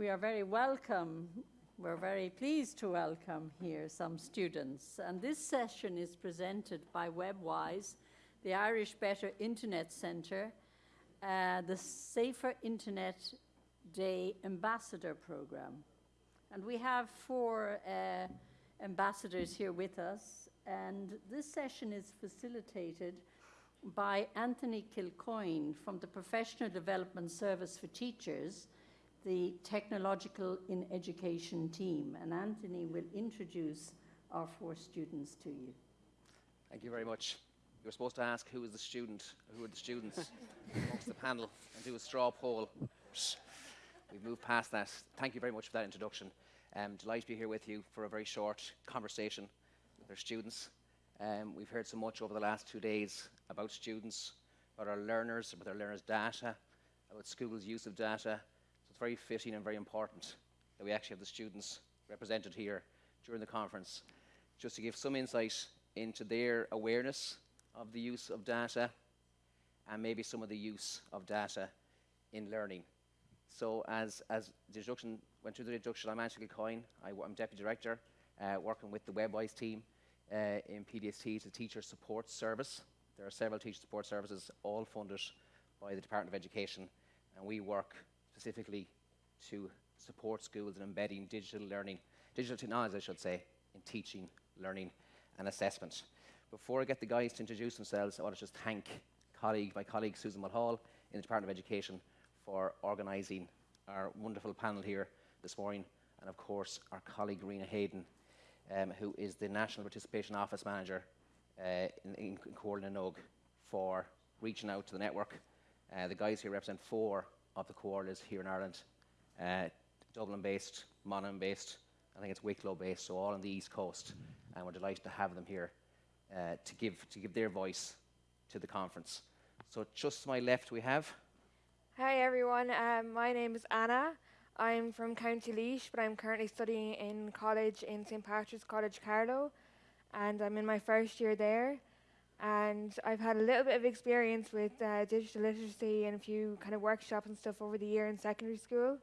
we are very welcome. We're very pleased to welcome here some students. And this session is presented by WebWise, the Irish Better Internet Centre, uh, the Safer Internet Day Ambassador Programme. And we have four uh, ambassadors here with us, and this session is facilitated by Anthony Kilcoyne from the Professional Development Service for Teachers, the Technological in Education team. And Anthony will introduce our four students to you. Thank you very much. You were supposed to ask who is the student, who are the students amongst the panel, and do a straw poll. We've moved past that. Thank you very much for that introduction. Um, delighted to be here with you for a very short conversation with our students. Um, we've heard so much over the last two days about students, about our learners, about their learners' data, about schools' use of data. Very fitting and very important that we actually have the students represented here during the conference, just to give some insight into their awareness of the use of data and maybe some of the use of data in learning. So as, as the introduction went through the introduction, I'm Anthony Coyne. I, am Deputy Director, uh, working with the WebWise team uh, in PDST. A teacher support service. There are several teacher support services, all funded by the Department of Education, and we work specifically to support schools in embedding digital learning, digital technology, I should say, in teaching, learning, and assessment. Before I get the guys to introduce themselves, I want to just thank colleague, my colleague Susan Mulhall in the Department of Education for organising our wonderful panel here this morning, and of course our colleague Rena Hayden, um, who is the National Participation Office Manager uh, in, in, in for reaching out to the network. Uh, the guys here represent four of the coordinates here in Ireland, uh, Dublin-based, Monaghan-based, I think it's Wicklow-based, so all on the East Coast, and we're delighted to have them here uh, to, give, to give their voice to the conference. So just to my left we have Hi everyone, um, my name is Anna. I'm from County Laois, but I'm currently studying in college in St Patrick's College Carlow, and I'm in my first year there. And I've had a little bit of experience with uh, digital literacy and a few kind of workshops and stuff over the year in secondary school.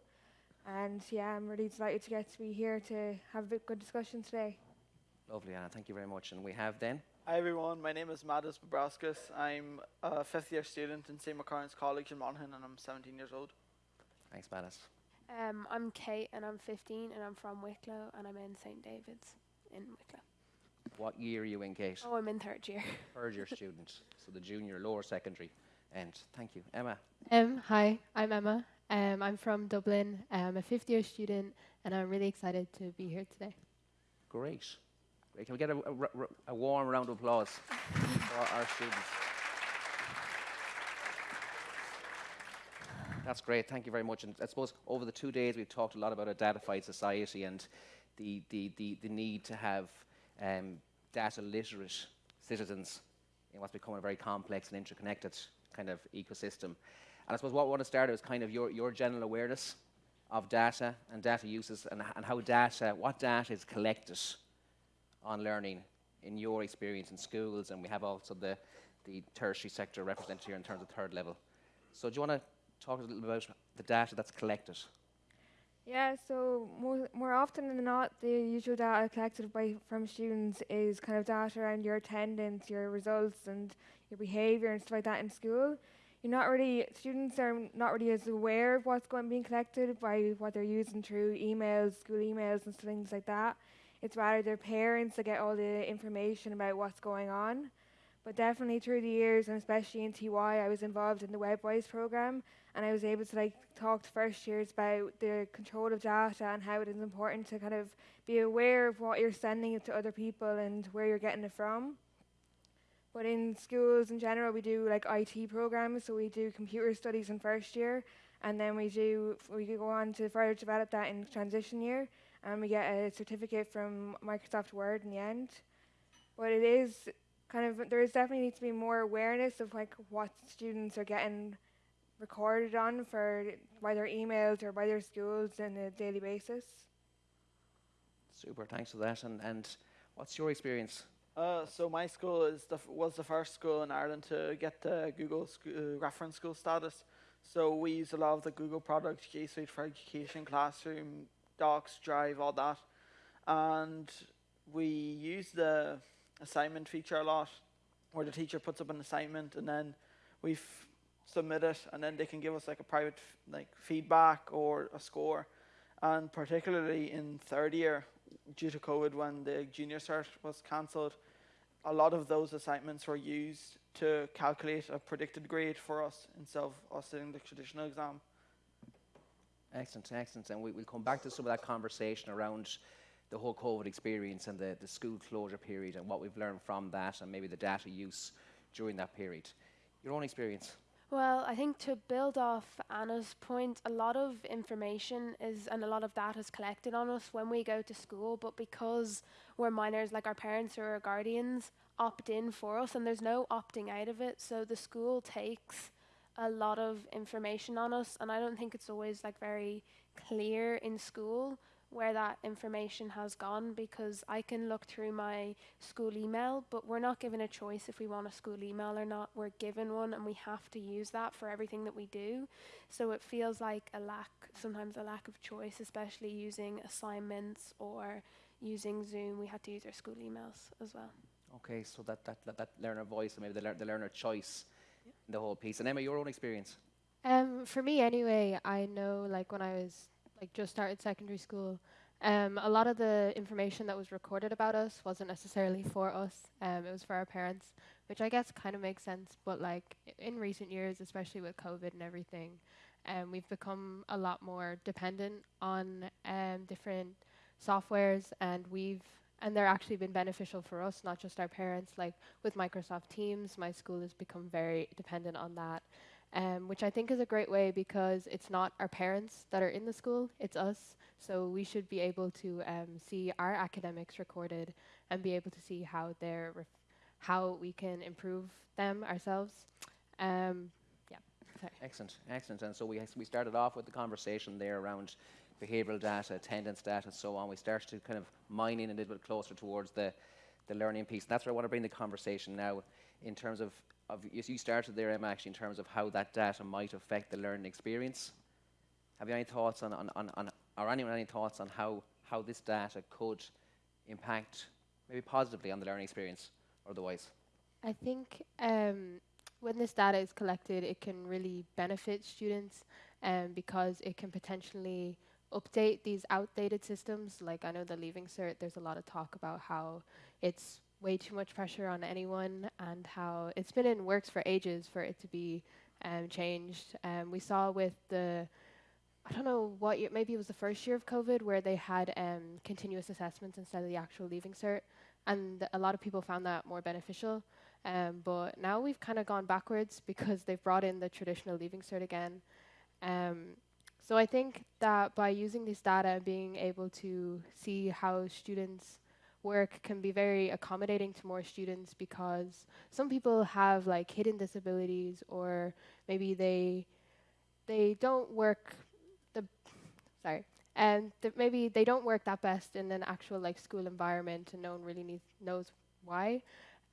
And yeah, I'm really delighted to get to be here to have a good discussion today. Lovely, Anna. Thank you very much. And we have then Hi everyone, my name is Mattis Bobrowskis. I'm a fifth year student in St. Macartan's College in Monaghan and I'm 17 years old. Thanks, Mattis. Um, I'm Kate and I'm 15 and I'm from Wicklow and I'm in St. David's in Wicklow. What year are you in, Kate? Oh, I'm in third year. third year student, so the junior, lower secondary end. Thank you. Emma. Um, hi, I'm Emma. Um, I'm from Dublin. I'm a fifth year student and I'm really excited to be here today. Great. Can we get a, a, a warm round of applause for our students? That's great. Thank you very much. And I suppose over the two days we've talked a lot about a datafied society and the, the, the, the need to have um, data literate citizens in what's becoming a very complex and interconnected kind of ecosystem. And I suppose what we want to start is kind of your, your general awareness of data and data uses and, and how data, what data is collected on learning in your experience in schools, and we have also the, the tertiary sector represented here in terms of third level. So do you want to talk a little bit about the data that's collected? Yeah, so more, more often than not, the usual data collected by from students is kind of data around your attendance, your results, and your behaviour and stuff like that in school. You're not really students are not really as aware of what's going being collected by what they're using through emails, school emails, and things like that. It's rather their parents that get all the information about what's going on. But definitely through the years, and especially in TY, I was involved in the WebWise program, and I was able to like talk to first years about the control of data and how it is important to kind of be aware of what you're sending to other people and where you're getting it from. But in schools in general, we do like IT programs, so we do computer studies in first year, and then we do we go on to further develop that in transition year and we get a certificate from Microsoft Word in the end. But it is kind of there is definitely needs to be more awareness of like what students are getting recorded on for by their emails or by their schools on a daily basis. Super, thanks for that. And and what's your experience? Uh, so my school is the was the first school in Ireland to get the Google uh, reference school status. So we use a lot of the Google products, G Suite for Education, Classroom, Docs, Drive, all that. And we use the assignment feature a lot, where the teacher puts up an assignment and then we f- submit it, and then they can give us like a private like feedback or a score. And particularly in third year, due to COVID, when the junior cert was cancelled, a lot of those assignments were used to calculate a predicted grade for us instead of us sitting the traditional exam. Excellent, excellent. And we, we'll come back to some of that conversation around the whole COVID experience and the, the school closure period and what we've learned from that and maybe the data use during that period. Your own experience? Well, I think to build off Anna's point, a lot of information is and a lot of data is collected on us when we go to school, but because we're minors, like our parents or our guardians opt in for us, and there's no opting out of it, so the school takes a lot of information on us, and I don't think it's always like very clear in school where that information has gone because I can look through my school email, but we're not given a choice if we want a school email or not. We're given one and we have to use that for everything that we do. So it feels like a lack, sometimes a lack of choice, especially using assignments or using Zoom. We had to use our school emails as well. Okay, so that, that, that, that learner voice and maybe the, lear- the learner choice in the whole piece. And Emma, your own experience? Um, for me anyway, I know like when I was like just started secondary school, um, a lot of the information that was recorded about us wasn't necessarily for us. Um, it was for our parents, which I guess kind of makes sense. But like in recent years, especially with COVID and everything, um, we've become a lot more dependent on um, different softwares, and we've and they're actually been beneficial for us, not just our parents. Like with Microsoft Teams, my school has become very dependent on that um, which I think is a great way because it's not our parents that are in the school, it's us. So we should be able to um, see our academics recorded and be able to see how they're how we can improve them ourselves. Um, yeah, sorry. Excellent, excellent. And so we, we started off with the conversation there around behavioural data, attendance data, and so on. We started to kind of mine in a little bit closer towards the, the learning piece. And that's where I want to bring the conversation now in terms of, of you started there, Emma, actually, in terms of how that data might affect the learning experience. Have you any thoughts on, on, on, on or anyone any thoughts on how, how this data could impact maybe positively on the learning experience or otherwise? I think um, when this data is collected, it can really benefit students um, because it can potentially update these outdated systems. Like I know the Leaving Cert, there's a lot of talk about how it's way too much pressure on anyone and how it's been in works for ages for it to be um, changed. Um, we saw with the I don't know what year, maybe it was the first year of COVID where they had um, continuous assessments instead of the actual Leaving Cert, and a lot of people found that more beneficial. Um, but now we've kind of gone backwards because they've brought in the traditional Leaving Cert again. Um, so I think that by using this data and being able to see how students work can be very accommodating to more students because some people have like hidden disabilities or maybe they they don't work the sorry and th- maybe they don't work that best in an actual like school environment and no one really needs, knows why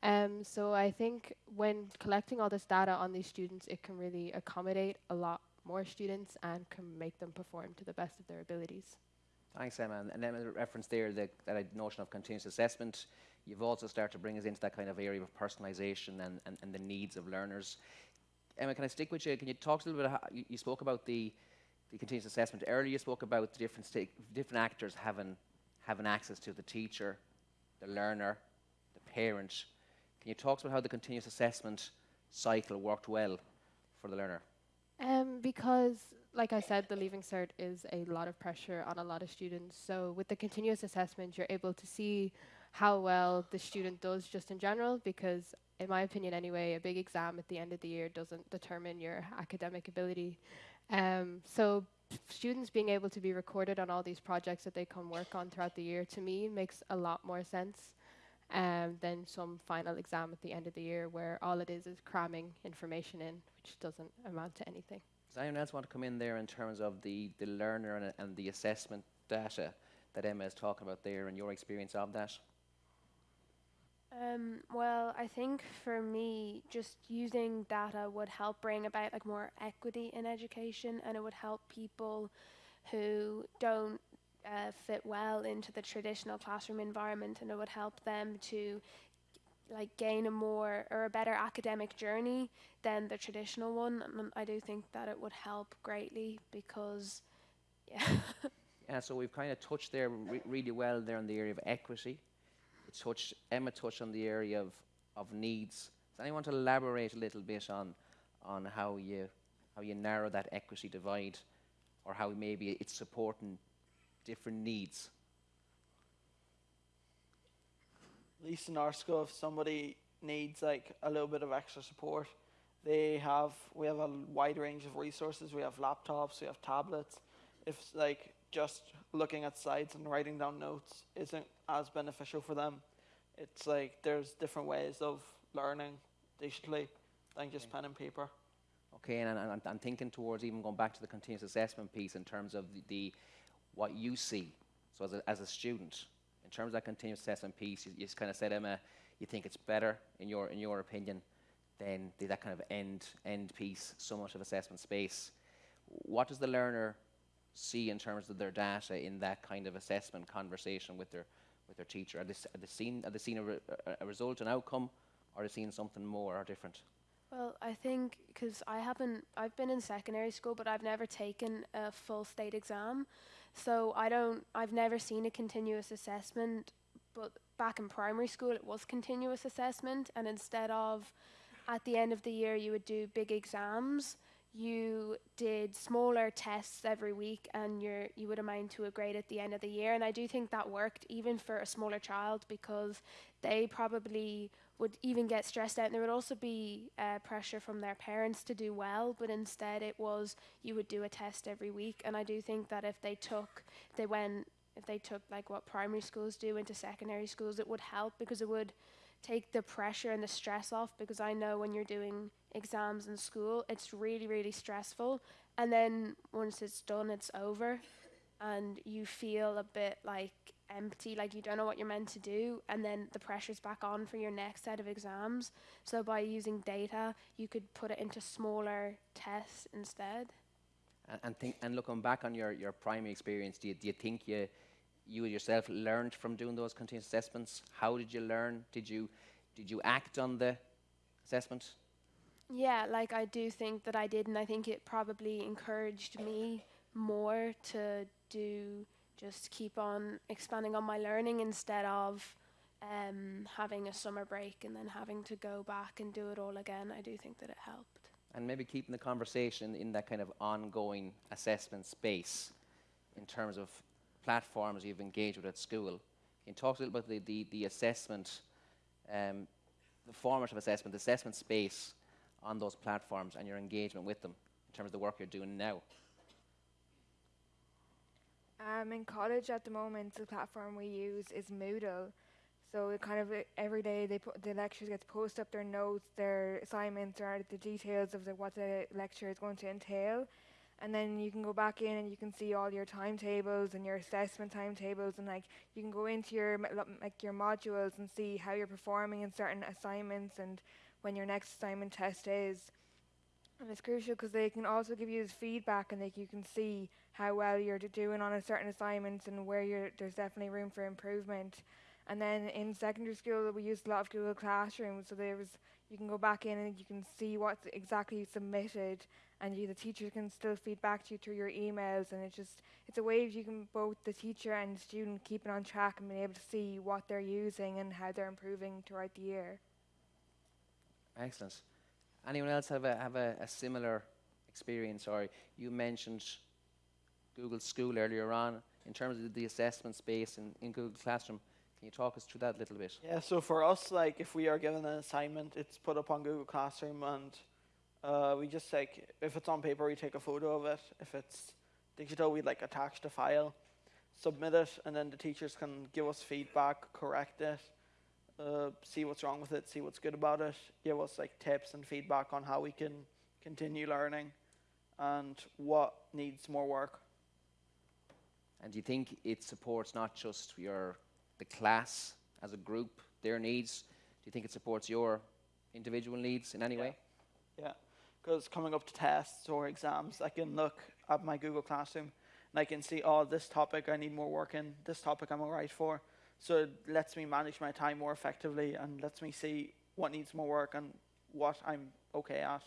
um, so I think when collecting all this data on these students, it can really accommodate a lot more students and can make them perform to the best of their abilities. Thanks, Emma. And, Emma referenced there the, that notion of continuous assessment. You've also started to bring us into that kind of area of personalisation and, and, and the needs of learners. Emma, can I stick with you? Can you talk a little bit? How, you, you spoke about the, the continuous assessment earlier. You spoke about the different different actors having having access to the teacher, the learner, the parent. Can you talk about how the continuous assessment cycle worked well for the learner? Um, because, like I said, the Leaving Cert is a lot of pressure on a lot of students. So with the continuous assessment, you're able to see how well the student does just in general. Because, in my opinion, anyway, a big exam at the end of the year doesn't determine your academic ability. Um, so students being able to be recorded on all these projects that they can work on throughout the year, to me, makes a lot more sense um, than some final exam at the end of the year where all it is is cramming information in, which doesn't amount to anything. Does anyone else want to come in there in terms of the, the learner and, and the assessment data that Emma is talking about there and your experience of that? Um, well, I think for me, just using data would help bring about like more equity in education, and it would help people who don't uh, fit well into the traditional classroom environment, and it would help them to like gain a more or a better academic journey than the traditional one. And I do think that it would help greatly because, yeah. Yeah, so we've kind of touched there re- really well there in the area of equity. Touched, Emma touched on the area of, of needs. Does anyone want to elaborate a little bit on, on how, you, how you narrow that equity divide or how maybe it's supporting different needs? At least in our school, if somebody needs like a little bit of extra support, they have we have a wide range of resources. We have laptops, we have tablets. If like just looking at slides and writing down notes isn't as beneficial for them, it's like there's different ways of learning digitally than just pen and paper. Okay, and, and I'm, I'm thinking towards even going back to the continuous assessment piece in terms of the, the what you see. So as a, as a student, terms of that continuous assessment piece, you, you kind of said, Emma, uh, you think it's better in your in your opinion than the, that kind of end end piece, so much of assessment space. What does the learner see in terms of their data in that kind of assessment conversation with their with their teacher? Are they, are they seen are they seeing a, re, a result, an outcome, or are they seeing something more or different? Well, I think because I haven't, I've been in secondary school, but I've never taken a full state exam. So I don't, I've never seen a continuous assessment. But back in primary school, it was continuous assessment. And instead of at the end of the year, you would do big exams, you did smaller tests every week and you're, you would amount to a grade at the end of the year. And I do think that worked even for a smaller child because they probably would even get stressed out. And there would also be uh, pressure from their parents to do well, but instead it was you would do a test every week. And I do think that if they took, they went, if they took like what primary schools do into secondary schools, it would help because it would take the pressure and the stress off. Because I know when you're doing exams in school, it's really, really stressful. And then once it's done, it's over. And you feel a bit like empty, like you don't know what you're meant to do, and then the pressure's back on for your next set of exams. So by using data, you could put it into smaller tests instead. And, and think and looking back on your, your primary experience, do you, do you think you you yourself learned from doing those continuous assessments? How did you learn? Did you did you act on the assessment? Yeah, like I do think that I did, and I think it probably encouraged me more to do just keep on expanding on my learning instead of um, having a summer break and then having to go back and do it all again. I do think that it helped. And maybe keeping the conversation in that kind of ongoing assessment space in terms of platforms you've engaged with at school. Can you talk a little bit about the, the, the assessment, um, the format of assessment, the assessment space on those platforms and your engagement with them in terms of the work you're doing now? Um, in college at the moment, the platform we use is Moodle. So kind of every day they put the lecturers get to post up their notes, their assignments, or the details of the, what the lecture is going to entail, and then you can go back in and you can see all your timetables and your assessment timetables, and like you can go into your like your modules and see how you're performing in certain assignments and when your next assignment test is. And it's crucial because they can also give you this feedback and like you can see how well you're doing on a certain assignments and where there's definitely room for improvement. And then in secondary school we used a lot of Google Classroom, so there was you can go back in and you can see what's exactly submitted, and you the teacher can still feed back to you through your emails, and it's just it's a way you can both the teacher and the student keeping on track and being able to see what they're using and how they're improving throughout the year. Excellent. Anyone else have a have a, a similar experience? Or you mentioned Google School earlier on in terms of the assessment space in, in Google Classroom. Can you talk us through that a little bit? Yeah, so for us, like if we are given an assignment, it's put up on Google Classroom, and uh, we just like if it's on paper, we take a photo of it. If it's digital, we like attach the file, submit it, and then the teachers can give us feedback, correct it, uh, see what's wrong with it, see what's good about it, give us like tips and feedback on how we can continue learning, and what needs more work. And do you think it supports not just your the class as a group, their needs, Do you think it supports your individual needs in any Yeah. way? Yeah, because coming up to tests or exams, I can look at my Google Classroom and I can see, oh, this topic I need more work in, this topic I'm alright for. So it lets me manage my time more effectively and lets me see what needs more work and what I'm okay at.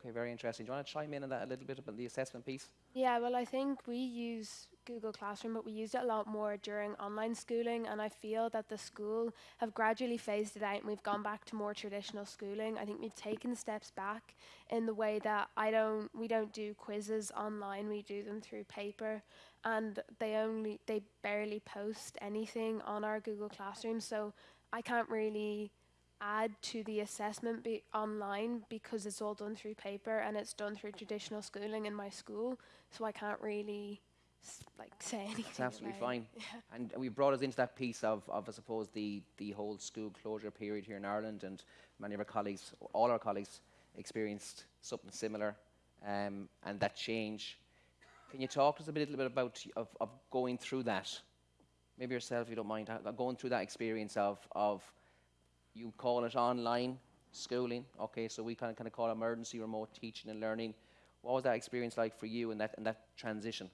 Okay, very interesting. Do you want to chime in on that a little bit about the assessment piece? Yeah, well, I think we use Google Classroom, but we used it a lot more during online schooling, and I feel that the school have gradually phased it out and we've gone back to more traditional schooling. I think we've taken steps back in the way that I don't, we don't do quizzes online, we do them through paper, and they only, they barely post anything on our Google Classroom, so I can't really add to the assessment be online because it's all done through paper and it's done through traditional schooling in my school so i can't really s- like say anything It's absolutely fine. And we brought us into that piece of, of I suppose, the, the whole school closure period here in Ireland, and many of our colleagues, all our colleagues, experienced something similar, um, and that change. Can you talk to us a bit- little bit about of, of going through that? Maybe yourself, if you don't mind, uh, going through that experience of, of you call it online schooling, okay, so we kind of kind of call it emergency remote teaching and learning. What was that experience like for you and that and that transition?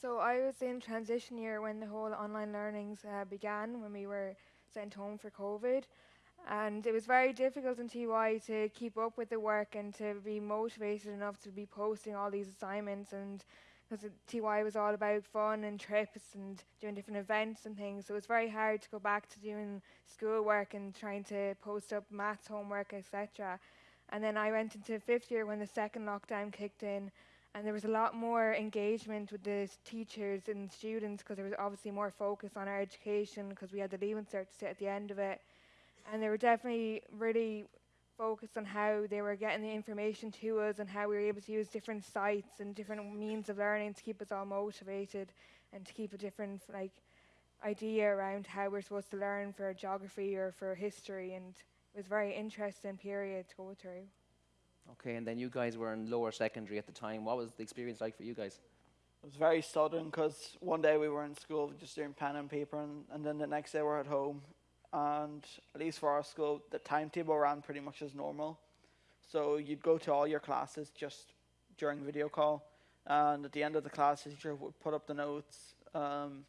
So I was in transition year when the whole online learnings uh, began, when we were sent home for COVID. And it was very difficult in TY to keep up with the work and to be motivated enough to be posting all these assignments. And because TY was all about fun and trips and doing different events and things, so it was very hard to go back to doing schoolwork and trying to post up maths homework, etc. And then I went into fifth year when the second lockdown kicked in, and there was a lot more engagement with the teachers and students because there was obviously more focus on our education because we had the leaving cert to sit at the end of it, and they were definitely really focused on how they were getting the information to us and how we were able to use different sites and different means of learning to keep us all motivated and to keep a different like idea around how we're supposed to learn for geography or for history and it was a very interesting period to go through. Okay, and then you guys were in lower secondary at the time. What was the experience like for you guys? It was very sudden because one day we were in school just doing pen and paper, and, and then the next day we're at home. And at least for our school, the timetable ran pretty much as normal. So you'd go to all your classes just during video call, and at the end of the class, the teacher would put up the notes. Um,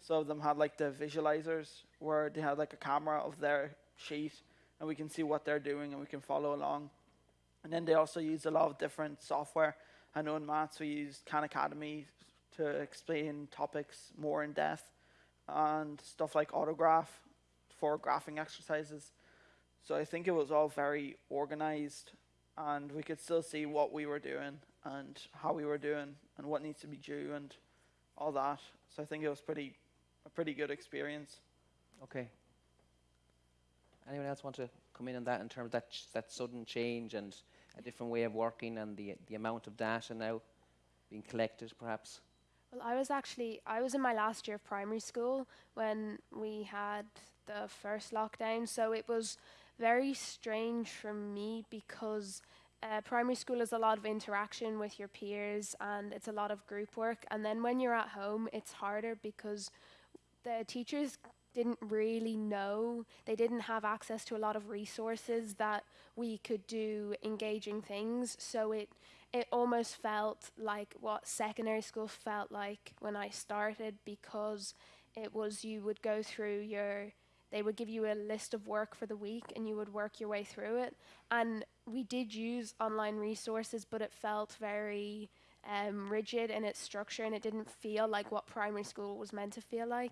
some of them had like the visualizers where they had like a camera of their sheet, and we can see what they're doing and we can follow along. And then they also used a lot of different software. I know in maths we used Khan Academy to explain topics more in depth and stuff like autograph for graphing exercises. So I think it was all very organized and we could still see what we were doing and how we were doing and what needs to be due and all that. So I think it was pretty a pretty good experience. Okay. Anyone else want to come in on that in terms of that ch- that sudden change and a different way of working and the the amount of data now being collected, perhaps? Well, I was actually I was in my last year of primary school when we had the first lockdown, so it was very strange for me because uh, primary school is a lot of interaction with your peers and it's a lot of group work, and then when you're at home, it's harder because the teachers didn't really know they didn't have access to a lot of resources that we could do engaging things. So it it almost felt like what secondary school felt like when I started because it was you would go through your they would give you a list of work for the week and you would work your way through it. And we did use online resources but it felt very um, rigid in its structure and it didn't feel like what primary school was meant to feel like.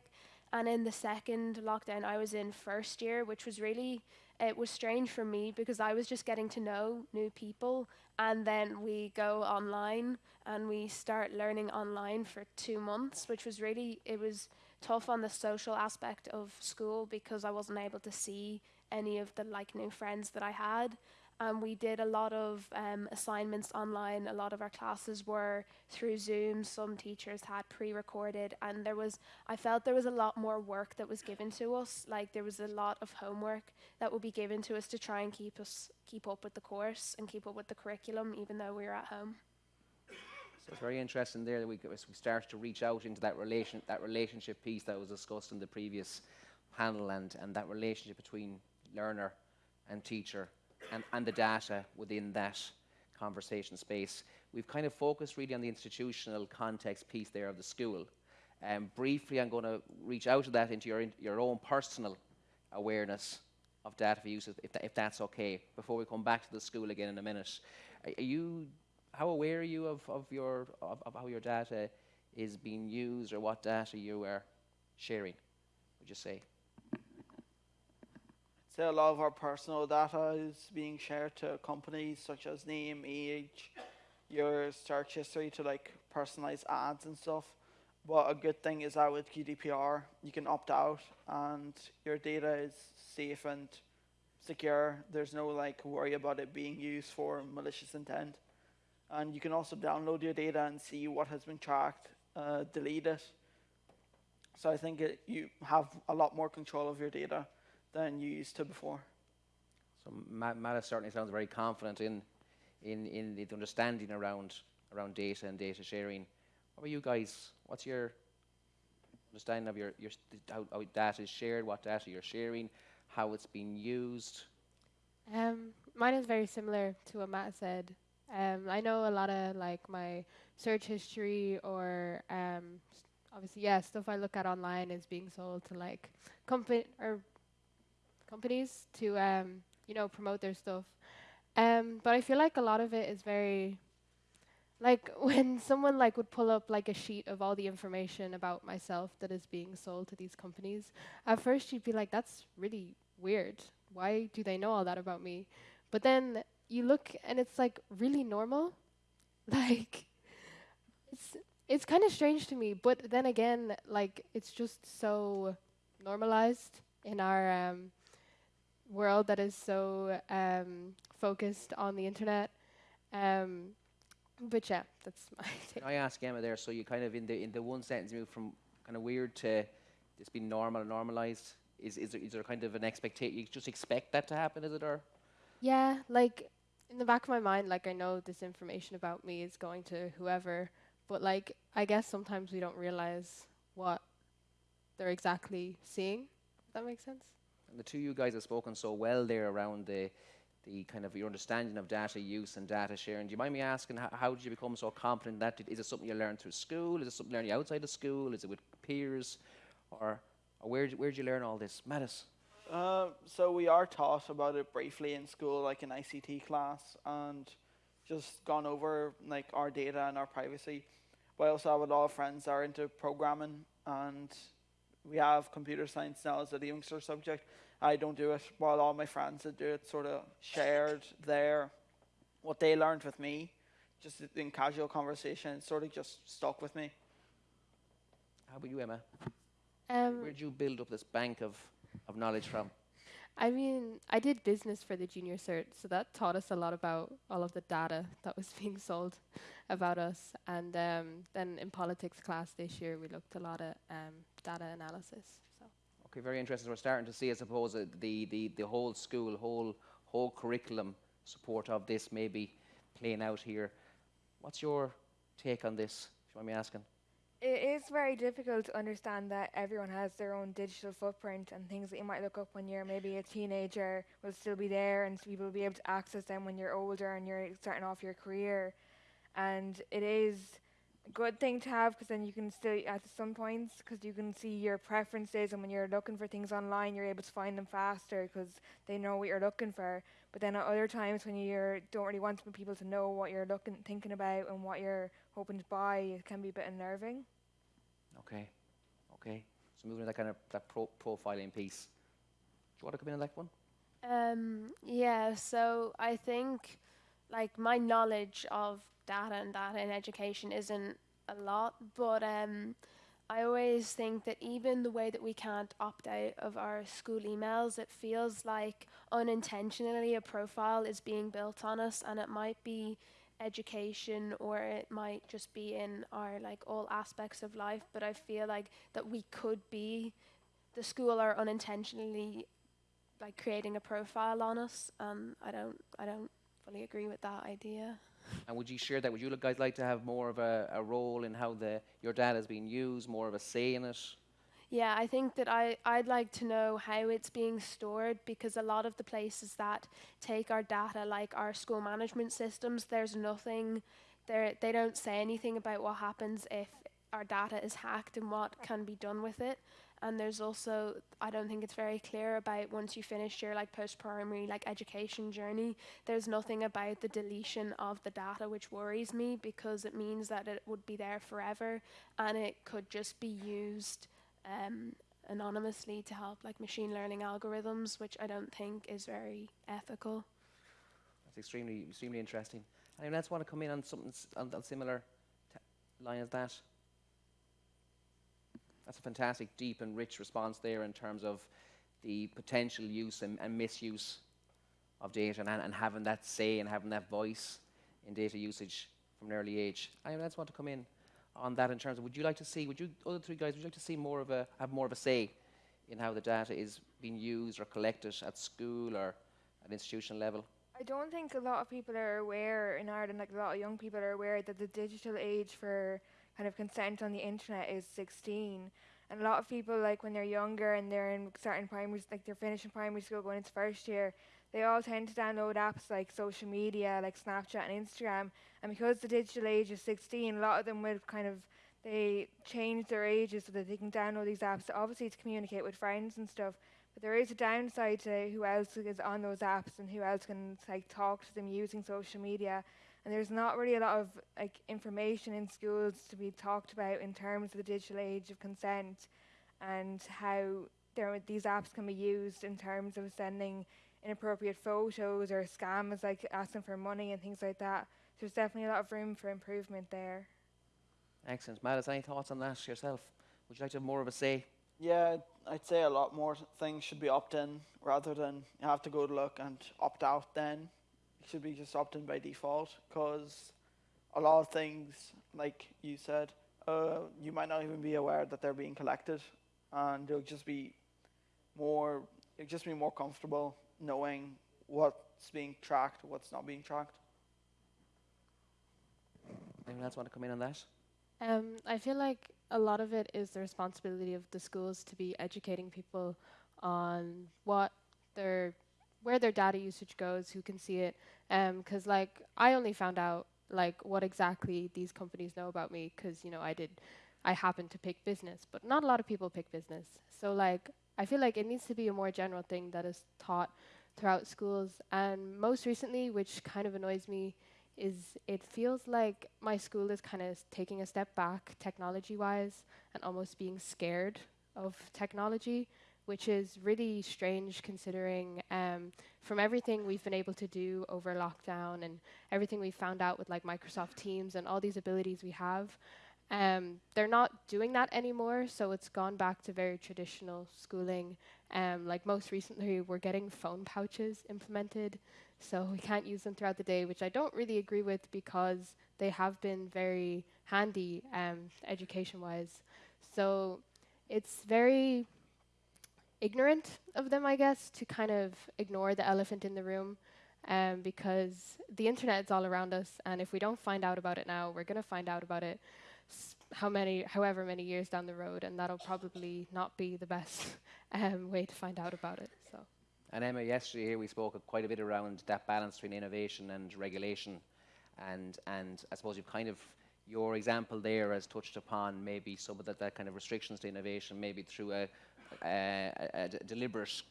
And in the second lockdown i was in first year which was really it was strange for me because i was just getting to know new people and then we go online and we start learning online for two months which was really it was tough on the social aspect of school because i wasn't able to see any of the like new friends that i had and we did a lot of um, assignments online. A lot of our classes were through Zoom. Some teachers had pre-recorded, and there was I felt there was a lot more work that was given to us. Like there was a lot of homework that would be given to us to try and keep us keep up with the course and keep up with the curriculum, even though we were at home. So it's very interesting there that we, we start to reach out into that relation, that relationship piece that was discussed in the previous panel and, and that relationship between learner and teacher and, and the data within that conversation space. We've kind of focused really on the institutional context piece there of the school. Um, briefly, I'm going to reach out to that into your, in, your own personal awareness of data for use, if, if that's okay, before we come back to the school again in a minute. Are, are you, how aware are you of, of, your, of, of how your data is being used or what data you are sharing, would you say? say a lot of our personal data is being shared to companies such as name, age, your search history to like personalize ads and stuff. But a good thing is that with GDPR, you can opt out and your data is safe and secure. There's no like worry about it being used for malicious intent. And you can also download your data and see what has been tracked, uh, delete it. So I think it, you have a lot more control of your data than you used to before. So Matt, Matt certainly sounds very confident in, in, in the understanding around, around data and data sharing. What about you guys? What's your understanding of your, your how, how data is shared, what data you're sharing, how it's being used? Um, mine is very similar to what Matt said. Um, I know a lot of like my search history or um, obviously yeah stuff I look at online is being sold to like company or companies to um, you know promote their stuff. Um, but I feel like a lot of it is very like when someone like would pull up like a sheet of all the information about myself that is being sold to these companies. At first you'd be like, that's really weird. Why do they know all that about me? But then you look and it's like really normal. like it's it's kind of strange to me, but then again, like it's just so normalized in our um, world that is so um, focused on the internet. Um, but yeah, that's my take. I ask Emma there? So you kind of in the in the one sentence move from kind of weird to it's been normal, and normalized. Is is there, is there kind of an expectation? You just expect that to happen, is it, or? Yeah, like in the back of my mind, like I know this information about me is going to whoever, but like I guess sometimes we don't realize what they're exactly seeing. Does that make sense? And the two you guys have spoken so well there around the, the kind of your understanding of data use and data sharing. Do you mind me asking how, how did you become so confident in that? Did, is it something you learned through school? Is it something you learned outside of school? Is it with peers? Or, or where where did you learn all this? Mattis? Uh, so we are taught about it briefly in school, like in ICT class, and just gone over like our data and our privacy. But I also have a lot of friends that are into programming, and we have computer science now as a youngster subject. I don't do it, while all my friends that do it sort of shared their what they learned with me, just in casual conversation. It sort of just stuck with me. How about you, Emma? Um, Where did you build up this bank of, of knowledge from? I mean, I did business for the junior cert, so that taught us a lot about all of the data that was being sold about us. And um, then in politics class this year, we looked a lot at um, data analysis. So. Okay, very interesting. We're starting to see, I suppose, uh, the, the, the whole school, whole, whole curriculum support of this maybe playing out here. What's your take on this, if you want me asking? It is very difficult to understand that everyone has their own digital footprint and things that you might look up when you're maybe a teenager will still be there and people will be able to access them when you're older and you're starting off your career. And it is a good thing to have because then you can still, at some points, because you can see your preferences and when you're looking for things online, you're able to find them faster because they know what you're looking for. But then at other times when you don't really want people to know what you're looking, thinking about and what you're hoping to buy, it can be a bit unnerving. Okay, okay. So moving to that kind of that pro profiling piece. Do you want to come in on that one? Um, yeah, so I think like my knowledge of data and data in education isn't a lot, but um, I always think that even the way that we can't opt out of our school emails, it feels like unintentionally a profile is being built on us, and it might be education or it might just be in our like all aspects of life but i feel like that we could be the school are unintentionally like creating a profile on us um i don't i don't fully agree with that idea. And would you share that? Would you guys like to have more of a, a role in how the your data is being used more of a say in it Yeah, I think that I, I'd like to know how it's being stored because a lot of the places that take our data, like our school management systems, there's nothing there. They don't say anything about what happens if our data is hacked and what can be done with it. And there's also, I don't think it's very clear about once you finish your like post-primary like education journey. There's nothing about the deletion of the data, which worries me because it means that it would be there forever and it could just be used um, anonymously to help like machine learning algorithms, which I don't think is very ethical. That's extremely, extremely interesting. Anyone else want to come in on something on a similar line as that? That's a fantastic, deep and rich response there in terms of the potential use and, and misuse of data and, and having that say and having that voice in data usage from an early age. Anyone else want to come in on that in terms of, would you like to see, would you, other three guys, would you like to see more of a, have more of a say in how the data is being used or collected at school or at institutional level? I don't think a lot of people are aware in Ireland, like a lot of young people are aware that the digital age for kind of consent on the internet is 16. And a lot of people, like when they're younger and they're in starting primary, like they're finishing primary school, going into first year, they all tend to download apps like social media, like Snapchat and Instagram. And because the digital age is 16, a lot of them will kind of they change their ages so that they can download these apps, obviously to communicate with friends and stuff. But there is a downside to who else is on those apps and who else can like talk to them using social media. And there's not really a lot of like information in schools to be talked about in terms of the digital age of consent and how there these apps can be used in terms of sending inappropriate photos or scams like asking for money and things like that. So There's definitely a lot of room for improvement there. Excellent. Matt, any thoughts on that yourself? Would you like to have more of a say? Yeah, I'd say a lot more things should be opt in rather than you have to go to look and opt out then. It should be just opt in by default because a lot of things, like you said, uh, you might not even be aware that they're being collected and you'll just be more, you'll just be more comfortable knowing what's being tracked, what's not being tracked. Anyone else want to come in on that? Um, I feel like a lot of it is the responsibility of the schools to be educating people on what their where their data usage goes, who can see it. Because like I only found out like what exactly these companies know about me because you know I did I happened to pick business, but not a lot of people pick business. So like I feel like it needs to be a more general thing that is taught throughout schools. And most recently, which kind of annoys me, is it feels like my school is kind of taking a step back technology wise and almost being scared of technology, which is really strange considering um, from everything we've been able to do over lockdown and everything we've found out with like Microsoft Teams and all these abilities we have. Um, they're not doing that anymore, so it's gone back to very traditional schooling. Um, like most recently, we're getting phone pouches implemented, so we can't use them throughout the day, which I don't really agree with because they have been very handy um, education-wise. So it's very ignorant of them, I guess, to kind of ignore the elephant in the room. Um, because the internet is all around us, and if we don't find out about it now, we're going to find out about it how many, however many years down the road, and that'll probably not be the best um, way to find out about it. So. And Emma, yesterday here we spoke quite a bit around that balance between innovation and regulation, and and I suppose you've kind of your example there has touched upon maybe some of that, that kind of restrictions to innovation, maybe through a deliberate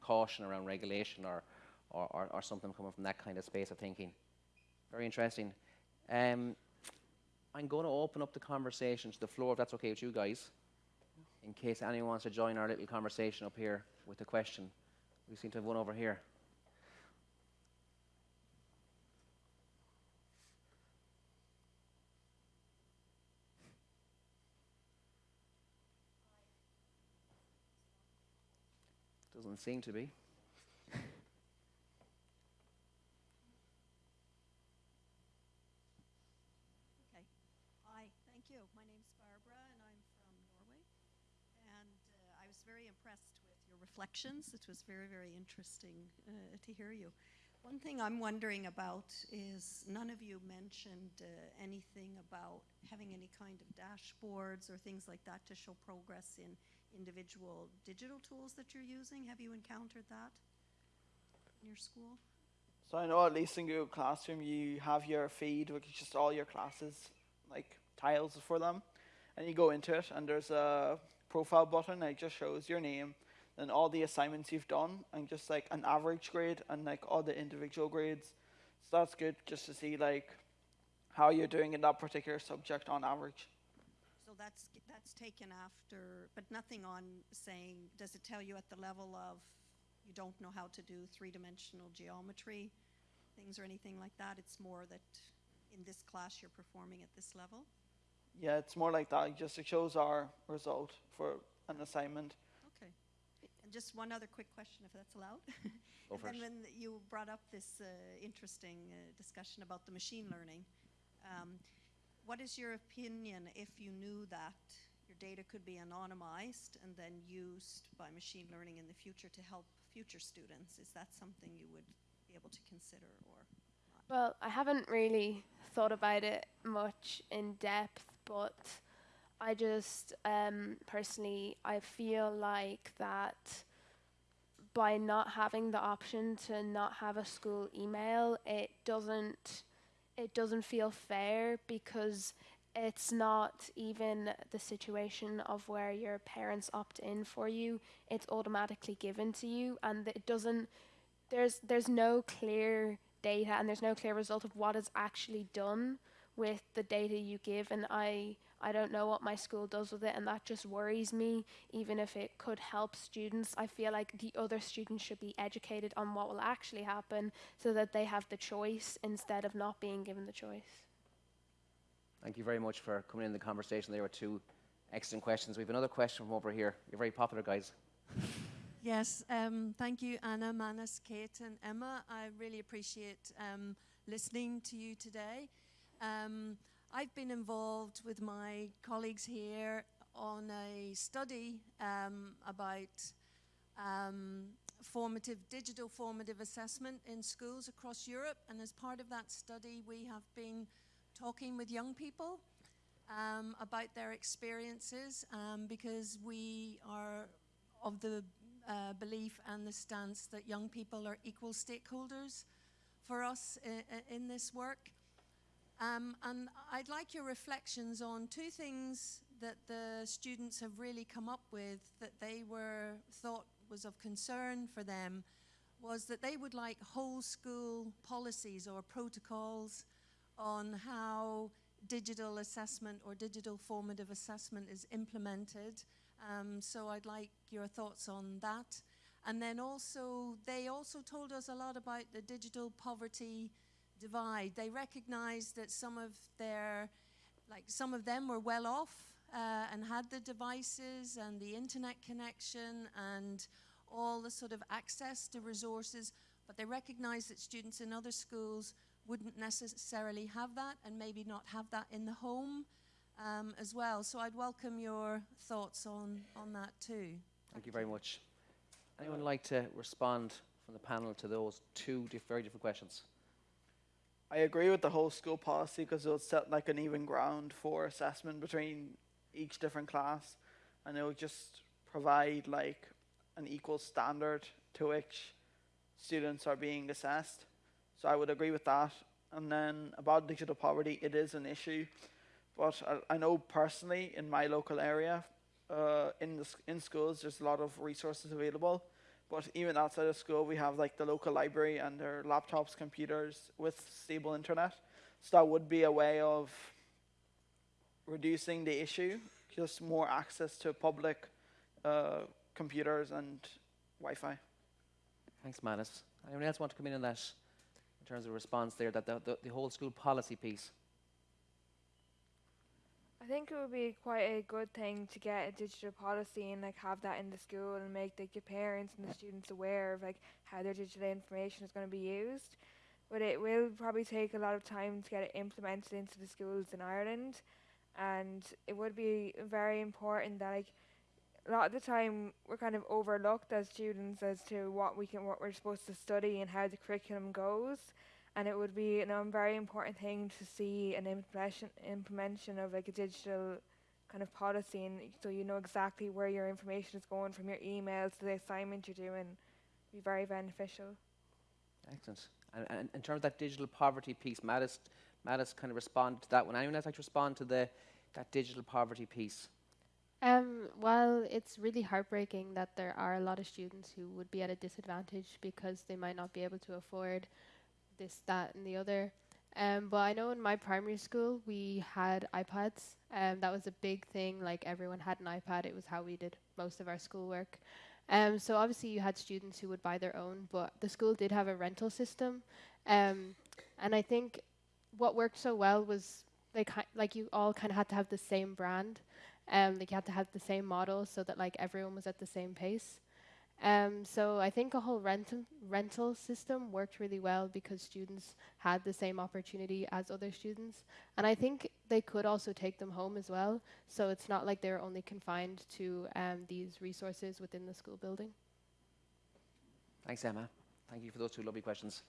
caution around regulation or, or, or, or something coming from that kind of space of thinking. Very interesting. Um, I'm going to open up the conversation to the floor, if that's okay with you guys, in case anyone wants to join our little conversation up here with a question. We seem to have one over here. Doesn't seem to be. Okay. Hi, thank you. My name's Barbara, and I'm from Norway. And impressed with your reflections. It was very, very interesting uh, to hear you. One thing I'm wondering about is none of you mentioned uh, anything about having any kind of dashboards or things like that to show progress in individual digital tools that you're using? Have you encountered that in your school? So I know at least in Google Classroom you have your feed, which is just all your classes, like tiles for them, and you go into it, and there's a profile button. And it just shows your name, then all the assignments you've done, and just like an average grade and like all the individual grades. So that's good just to see like how you're doing in that particular subject on average. So that's, that's taken after, but nothing on saying, does it tell you at the level of you don't know how to do three-dimensional geometry, things or anything like that? It's more that in this class you're performing at this level? Yeah, it's more like that. It just it shows our result for an assignment. Okay. And just one other quick question, if that's allowed. Go And for then when you brought up this uh, interesting uh, discussion about the machine learning, um, what is your opinion if you knew that your data could be anonymized and then used by machine learning in the future to help future students? Is that something you would be able to consider or? Well, I haven't really thought about it much in depth, but I just um, personally I feel like that by not having the option to not have a school email, it doesn't it doesn't feel fair because it's not even the situation of where your parents opt in for you. It's automatically given to you, and it doesn't. There's there's no clear data and there's no clear result of what is actually done with the data you give and I I don't know what my school does with it and that just worries me even if it could help students I feel like the other students should be educated on what will actually happen so that they have the choice instead of not being given the choice Thank you very much for coming in the conversation. There were two excellent questions. We have another question from over here. You're very popular, guys. Yes, um, thank you, Anna, Manus, Kate, and Emma. I really appreciate um, listening to you today. Um, I've been involved with my colleagues here on a study um, about um, formative, digital formative assessment in schools across Europe. And as part of that study, we have been talking with young people um, about their experiences um, because we are of the uh, belief and the stance that young people are equal stakeholders for us i- i- in this work. Um, and I'd like your reflections on two things that the students have really come up with that they were thought was of concern for them was that they would like whole school policies or protocols on how digital assessment or digital formative assessment is implemented. Um, so I'd like your thoughts on that. And then also, they also told us a lot about the digital poverty divide. They recognized that some of their, like some of them were well off uh, and had the devices and the internet connection and all the sort of access to resources, but they recognized that students in other schools wouldn't necessarily have that and maybe not have that in the home um, as well. So I'd welcome your thoughts on, on that too. Thank you very much. Anyone like to respond from the panel to those two diff- very different questions? I agree with the whole school policy because it'll set like an even ground for assessment between each different class, and it'll just provide like an equal standard to which students are being assessed. So I would agree with that. And then about digital poverty, it is an issue, but I, I know personally in my local area, uh, in the in schools, there's a lot of resources available. But even outside of school, we have like the local library and their laptops, computers with stable internet. So that would be a way of reducing the issue, just more access to public uh, computers and Wi-Fi. Thanks, Manus. Anyone else want to come in on that in terms of response there, that the, the, the whole school policy piece? I think it would be quite a good thing to get a digital policy and like have that in the school and make like the parents and the students aware of like how their digital information is going to be used. But it will probably take a lot of time to get it implemented into the schools in Ireland, and it would be very important that like a lot of the time we're kind of overlooked as students as to what we can what we're supposed to study and how the curriculum goes and it would be a very important thing to see an implementation implementation of like a digital kind of policy, and so you know exactly where your information is going from your emails to the assignment you're doing. Be very beneficial. Excellent. And, and in terms of that digital poverty piece, Mattis, Mattis kind of responded to that. one. anyone else like to respond to the that digital poverty piece? Um, well, it's really heartbreaking that there are a lot of students who would be at a disadvantage because they might not be able to afford this, that, and the other. Um, but I know in my primary school we had iPads. Um, that was a big thing. Like everyone had an iPad. It was how we did most of our schoolwork. Um, so obviously you had students who would buy their own, but the school did have a rental system. Um, and I think what worked so well was ki- like you all kind of had to have the same brand. Um, like you had to have the same model so that like everyone was at the same pace. Um, so I think a whole rental rental system worked really well because students had the same opportunity as other students, and I think they could also take them home as well. So it's not like they're only confined to um, these resources within the school building. Thanks, Emma. Thank you for those two lovely questions.